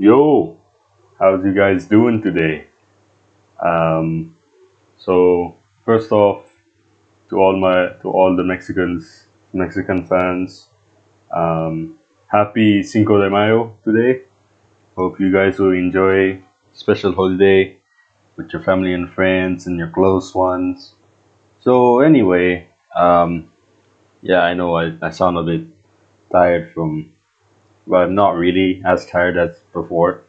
Yo, how's you guys doing today? Um, so first off, to all my to all the Mexicans, Mexican fans, um, happy Cinco de Mayo today. Hope you guys will enjoy special holiday with your family and friends and your close ones. So anyway, um, yeah, I know I, I sound a bit tired from, well, I'm not really as tired as before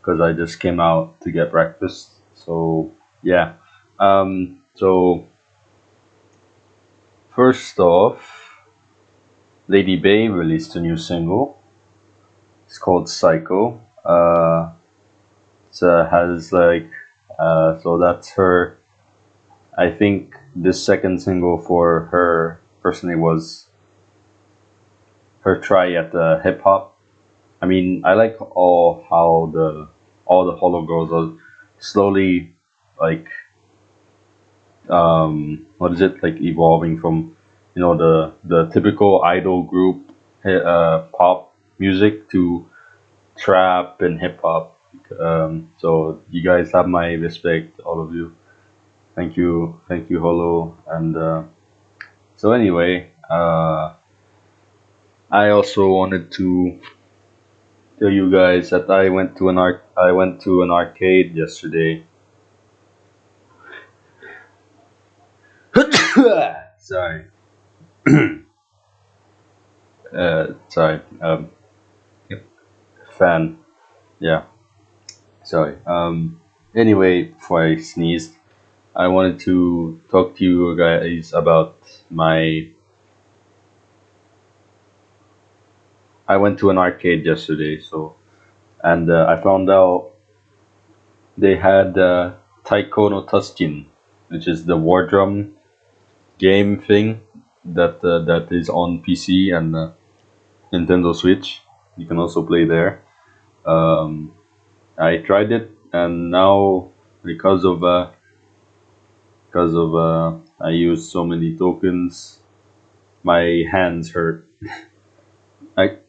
because I just came out to get breakfast. So yeah, um, so first off, Lady Bay released a new single. It's called Psycho. Uh, uh, has like, uh, so that's her. I think this second single for her personally was her try at the hip hop. I mean, I like all how the all the Holo girls are slowly like um what is it like evolving from you know the the typical idol group uh pop music to trap and hip hop um so you guys have my respect all of you. Thank you thank you Holo and uh so anyway uh I also wanted to tell you guys that I went to an arc I went to an arcade yesterday. Sorry. Uh sorry um fan. Yeah. Sorry. Um anyway before i sneezed i wanted to talk to you guys about my i went to an arcade yesterday so and uh, i found out they had uh, taiko no tatsujin which is the war drum game thing that uh, that is on pc and uh, nintendo switch you can also play there um, I tried it, and now because of uh, because of uh, I used so many tokens, my hands hurt.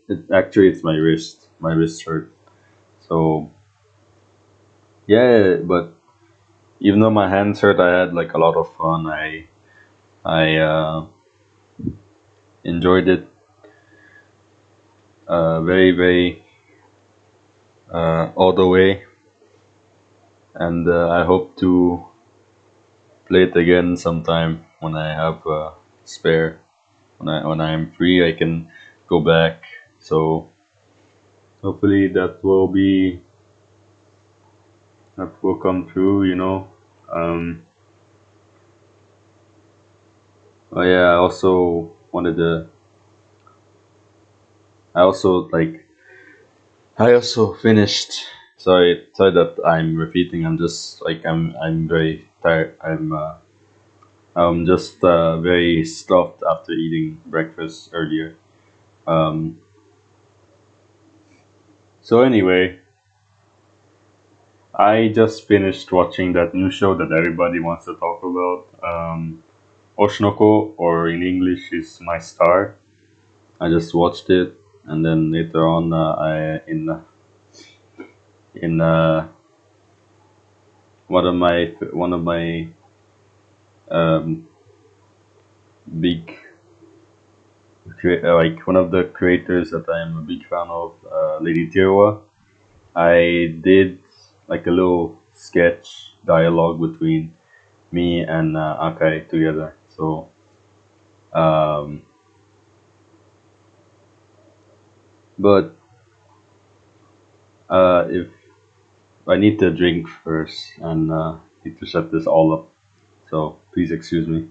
It, actually it's my wrist. My wrist hurt. So yeah, but even though my hands hurt, I had like a lot of fun. I I uh, enjoyed it uh, very very uh, all the way, and uh, I hope to play it again sometime when I have spare. When I when I'm free, I can go back. So hopefully that will be that will come true. You know. Um, oh yeah. I also wanted to. I also like. I also finished. Sorry, sorry that I'm repeating. I'm just like I'm. I'm very tired. I'm. Uh, I'm just uh, very stuffed after eating breakfast earlier. Um, so anyway, I just finished watching that new show that everybody wants to talk about. Um, Oshi no Ko, or in English, is My Star. I just watched it, and then later on, uh, I in uh, in uh, one of my one of my um, big like one of the creators that I am a big fan of, uh, Lady Tirwa. I did like a little sketch dialogue between me and uh, Akai together. So um, but uh, if I need to drink first and uh, need to set this all up, so please excuse me.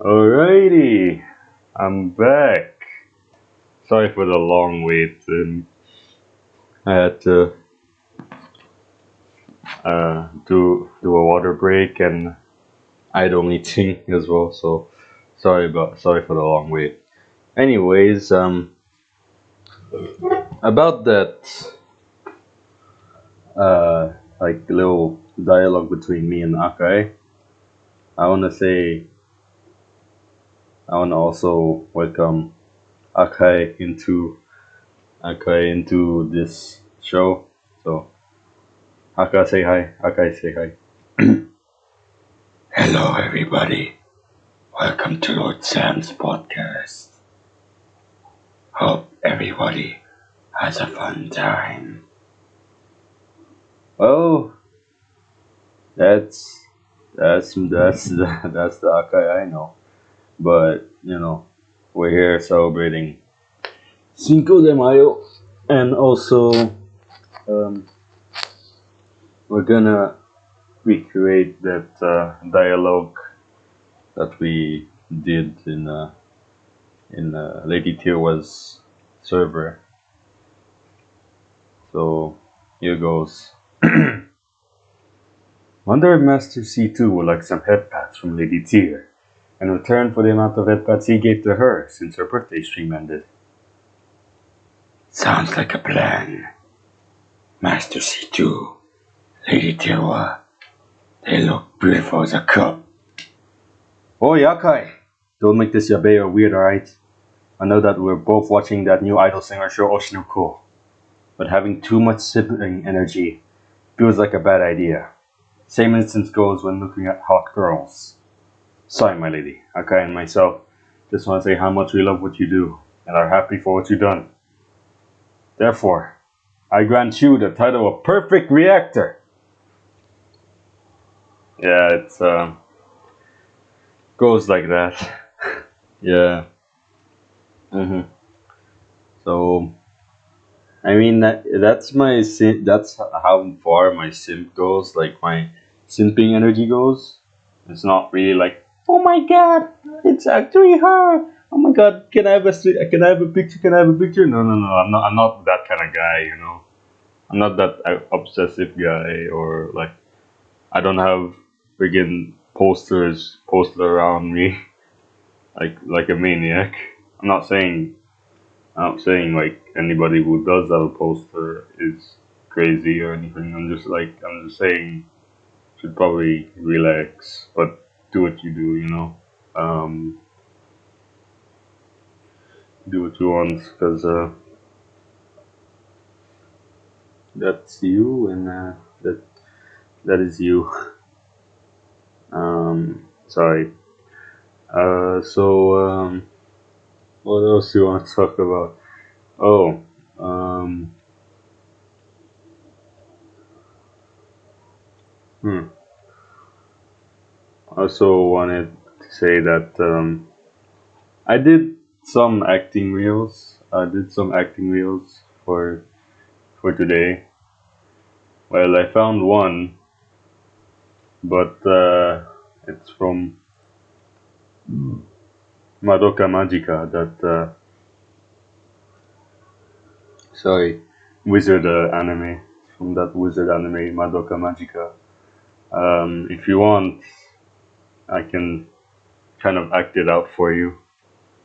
Alrighty, I'm back. Sorry for the long wait. Um, I had to uh, do do a water break and idle meeting as well. So sorry about sorry for the long wait. Anyways, um, about that uh, like little dialogue between me and Akai, I want to say I want to also welcome Akai into Akai into this show. So Akai say hi. Akai say hi. Hello, everybody. Welcome to Lord Sam's podcast. Hope everybody has a fun time. Oh, that's that's that's the, that's the Akai I know. But you know, we're here celebrating Cinco de Mayo, and also um, we're gonna recreate that uh, dialogue that we did in uh, in uh, Lady Tirwa's server. So here goes. Wonder if Master C2 would like some head pats from Lady Tyr, in return for the amount of pats he gave to her since her birthday stream ended. Sounds like a plan. Master C2, Lady Tirwa, they look beautiful as a cup. Oh, Yakai! Don't make this yabe or weird, alright? I know that we're both watching that new idol singer show Oshi no Ko, but having too much sibling energy feels like a bad idea. Same instance goes when looking at hot girls. Sorry, my lady. Akai and myself just want to say how much we love what you do and are happy for what you've done. Therefore, I grant you the title of Perfect Reactor. Yeah, it's uh, goes like that. yeah. Mhm. So, I mean that that's my sim- that's how far my simp goes. Like my simping energy goes. It's not really like, oh my god, it's actually her. Oh my god, can I have a can I have a picture? Can I have a picture? No, no, no. I'm not. I'm not that kind of guy. You know, I'm not that uh, obsessive guy or like I don't have friggin' posters posted around me like like a maniac. I'm not saying I'm not saying like anybody who does have a poster is crazy or anything. I'm just like I'm just saying should probably relax, but do what you do, you know. Um, do what you want, cause uh, that's you, and uh, that that is you. Um, sorry. Uh, so um, what else do you want to talk about? Oh, um, hmm. Also wanted to say that um, I did some acting reels. I did some acting reels for for today. Well, I found one, but uh, it's from Madoka Magica. That uh, sorry, wizard uh, anime from that wizard anime Madoka Magica. Um, if you want, I can kind of act it out for you.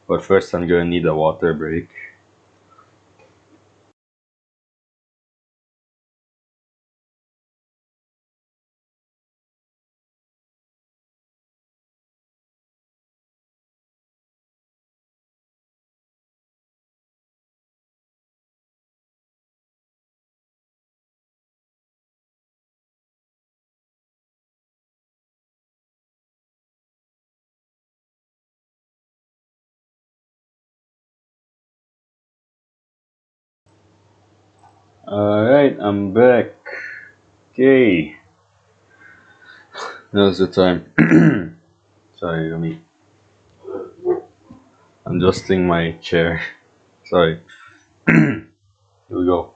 But first, I'm gonna need a water break. Alright, I'm back. Okay. Now's the time. Sorry, me. I'm adjusting my chair. Sorry. Here we go.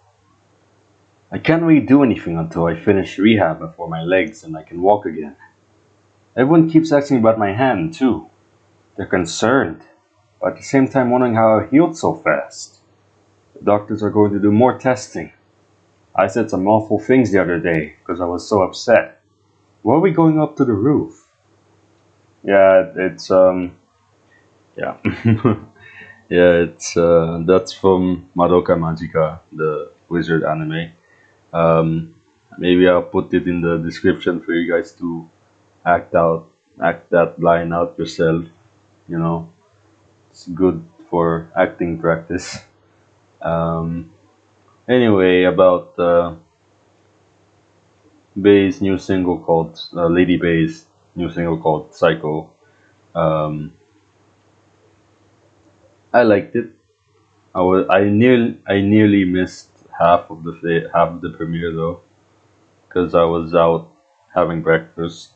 I can't really do anything until I finish rehab for my legs and I can walk again. Everyone keeps asking about my hand, too. They're concerned, but at the same time wondering how I healed so fast. The doctors are going to do more testing. I said some awful things the other day because I was so upset. Why are we going up to the roof? Yeah, it's um, yeah, yeah, it's uh, that's from Madoka Magica, the wizard anime. Um, maybe I'll put it in the description for you guys to act out, act that line out yourself. You know, it's good for acting practice. Um, anyway, about uh, Bei's new single called uh, Lady Bei's new single called Psycho. Um, I liked it. I was I nearly I nearly missed half of the half of the premiere though, because I was out having breakfast,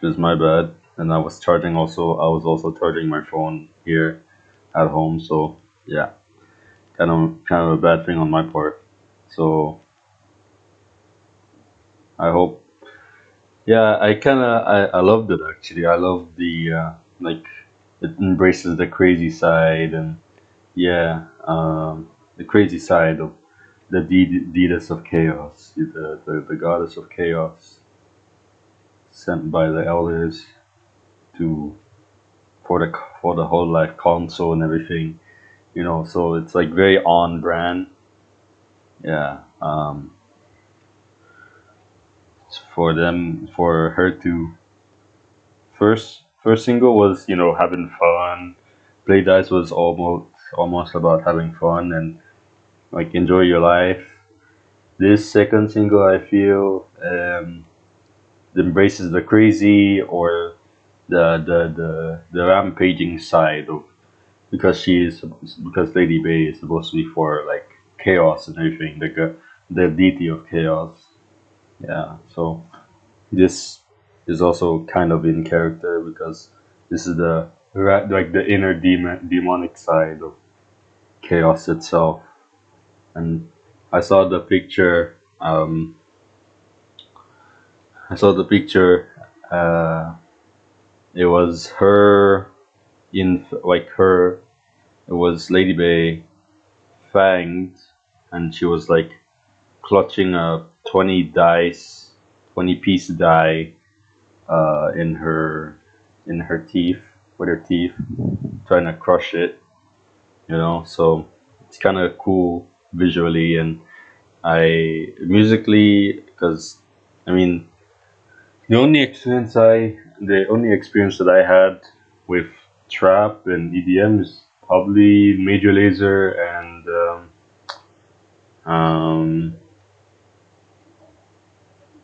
which is my bad, and I was charging also. I was also charging my phone here at home, so yeah, kind of kind of a bad thing on my part. So I hope. Yeah, I kind of I, I loved it actually. I love the uh, like it embraces the crazy side and yeah, um, the crazy side of the de- deedess of chaos, the, the the goddess of chaos, sent by the elders to for the for the whole life console and everything, you know. So it's like very on brand. Yeah. Um, for them for her to first first single was you know having fun play dice was almost almost about having fun and like enjoy your life this second single i feel um embraces the crazy or the the the, the rampaging side of because she is because lady bay is supposed to be for like chaos and everything the the deity of chaos. Yeah so this is also kind of in character because this is the like the inner demon demonic side of chaos itself. And i saw the picture um i saw the picture uh it was her in like her it was lady bay fanged and she was like clutching a 20 dice 20 piece die uh, in her in her teeth with her teeth trying to crush it you know? So it's kind of cool visually and i musically because i mean the only experience i the only experience that i had with trap and edm is probably Major Lazer and um, um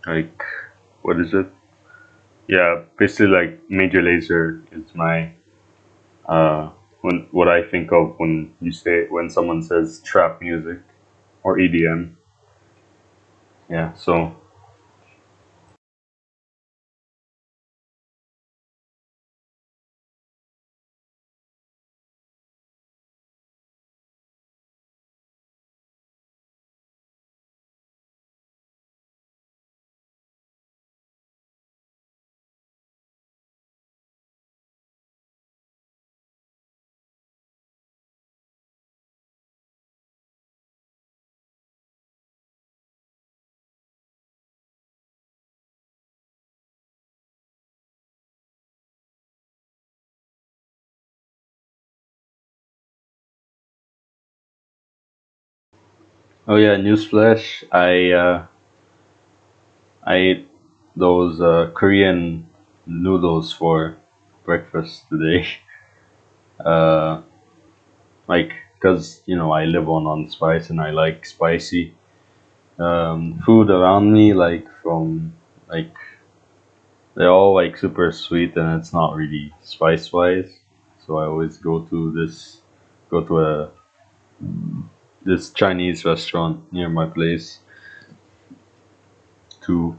like what is it? Yeah basically like Major Lazer is my uh when what i think of when you say when someone says trap music or edm yeah so oh yeah newsflash. I uh i ate those uh korean noodles for breakfast today. Uh like because you know i live on on spice and i like spicy um food around me like from like they're all like super sweet and it's not really spice wise so i always go to this go to a this chinese restaurant near my place to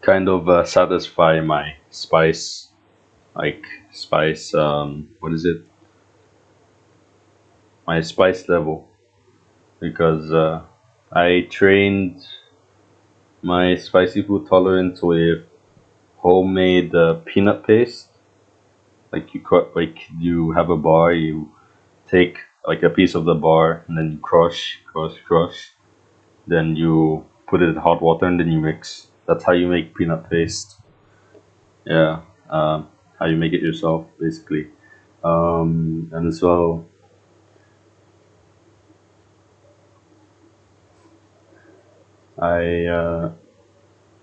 kind of uh, satisfy my spice like spice um what is it? My spice level. Because uh, i trained my spicy food tolerance with homemade uh, peanut paste. Like you cut like you have a bar, you take like a piece of the bar and then you crush, crush, crush. Then you put it in hot water and then you mix. That's how you make peanut paste. Yeah, um, how you make it yourself basically. Um, and well, I uh,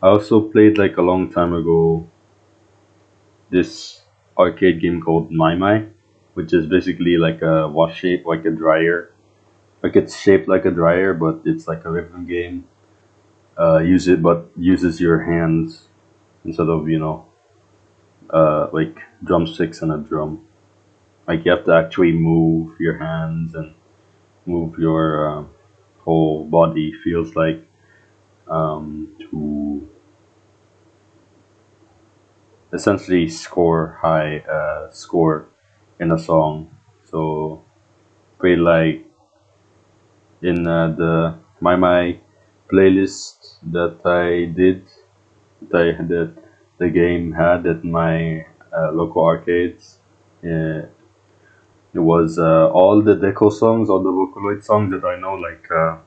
I also played like a long time ago this arcade game called maimai, which is basically like a wash shape, like a dryer. Like it's shaped like a dryer, but it's like a rhythm game. Uh, use it, but uses your hands instead of you know, uh, like drumsticks and a drum. Like you have to actually move your hands and move your uh, whole body. Feels like um, to essentially score high uh, score in a song. So pretty like in uh, the maimai playlist that I did that I, that the game had at my uh, local arcades. Uh, it was uh, all the deco songs, all the Vocaloid songs that I know, like uh,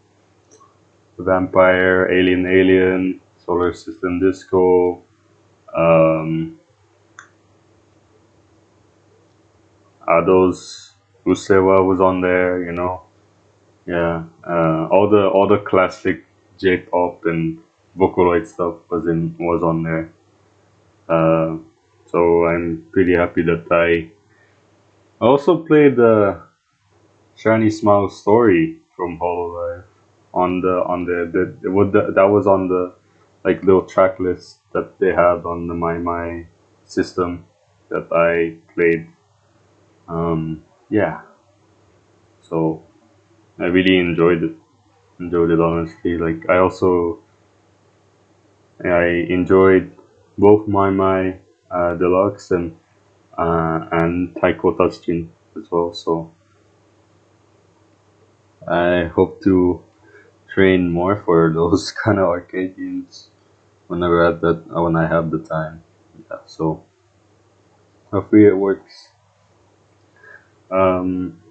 Vampire, Alien Alien, Solar System Disco, um, Ado's Usseewa was on there, you know. Yeah, uh, all the all the classic J-pop and Vocaloid stuff was in was on there. Uh, so I'm pretty happy that I I also played the Shiny Smily story from Hololive on the on the, the, would that was on the like little track list that they had on the maimai system that I played. Um, yeah, so I really enjoyed it. Enjoyed it honestly. Like I also I enjoyed both maimai uh, deluxe and uh, and Taiko Tatsujin as well. So I hope to train more for those kind of arcade games whenever I have that when I have the time. Yeah, so hopefully it works. Um,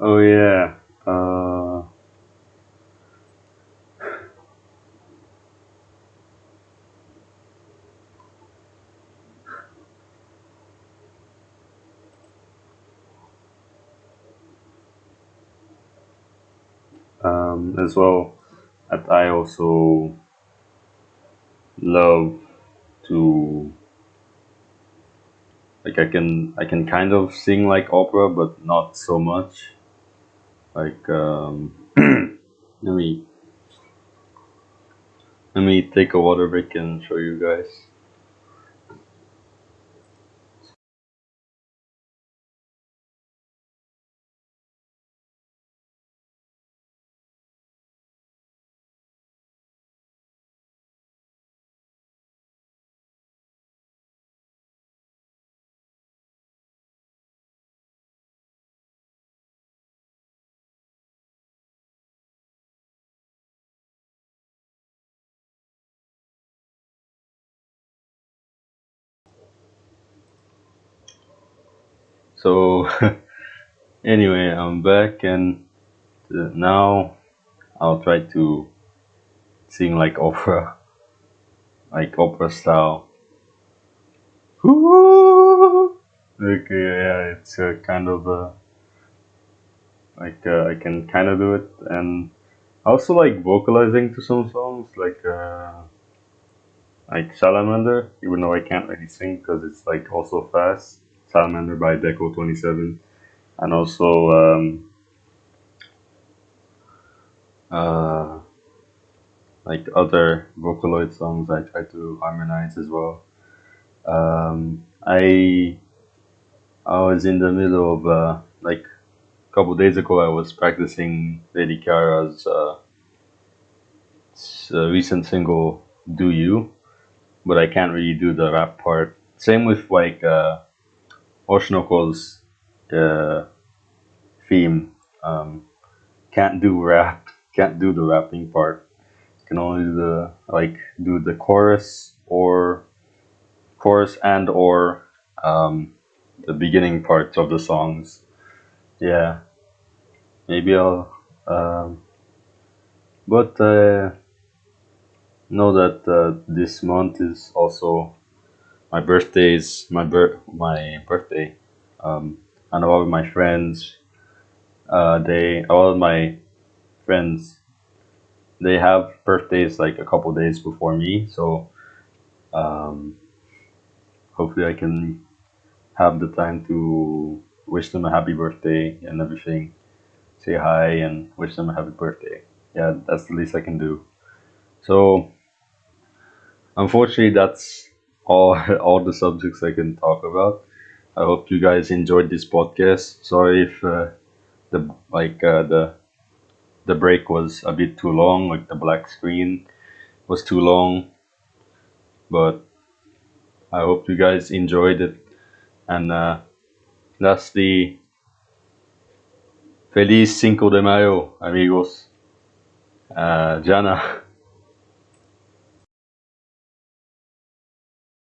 oh yeah. Uh, um, as well, I also love to like I can I can kind of sing like opera, but not so much. Like um, let me let me take a water break and show you guys. So anyway, I'm back and uh, now I'll try to sing like opera, like opera style. Okay, yeah, it's kind of uh, like uh, I can kind of do it, and I also like vocalizing to some songs, like uh, like Salamander, even though I can't really sing because it's like also fast. Salamander by Deco Twenty Seven, and also um, uh, like other Vocaloid songs I try to harmonize as well. Um, I I was in the middle of uh, like a couple days ago. I was practicing Lady Kiara's uh, uh, recent single "Do You," but I can't really do the rap part. Same with like uh, Oshi no Ko's uh, theme. Um, can't do rap can't do the rapping part. Can only do the like do the chorus or chorus and or um, the beginning parts of the songs. Yeah, maybe I'll. Um, but uh, know that uh, this month is also my birthday is my bir- my birthday. Um, and all of my friends, uh, they all of my friends, they have birthdays like a couple days before me. So um, hopefully I can have the time to wish them a happy birthday and everything. Say hi and wish them a happy birthday. Yeah, that's the least I can do. So unfortunately, that's all all the subjects I can talk about. I hope you guys enjoyed this podcast. Sorry if uh, the like uh, the the break was a bit too long, like the black screen was too long, but I hope you guys enjoyed it. And uh, lastly, feliz Cinco de Mayo, amigos. Uh, Jana.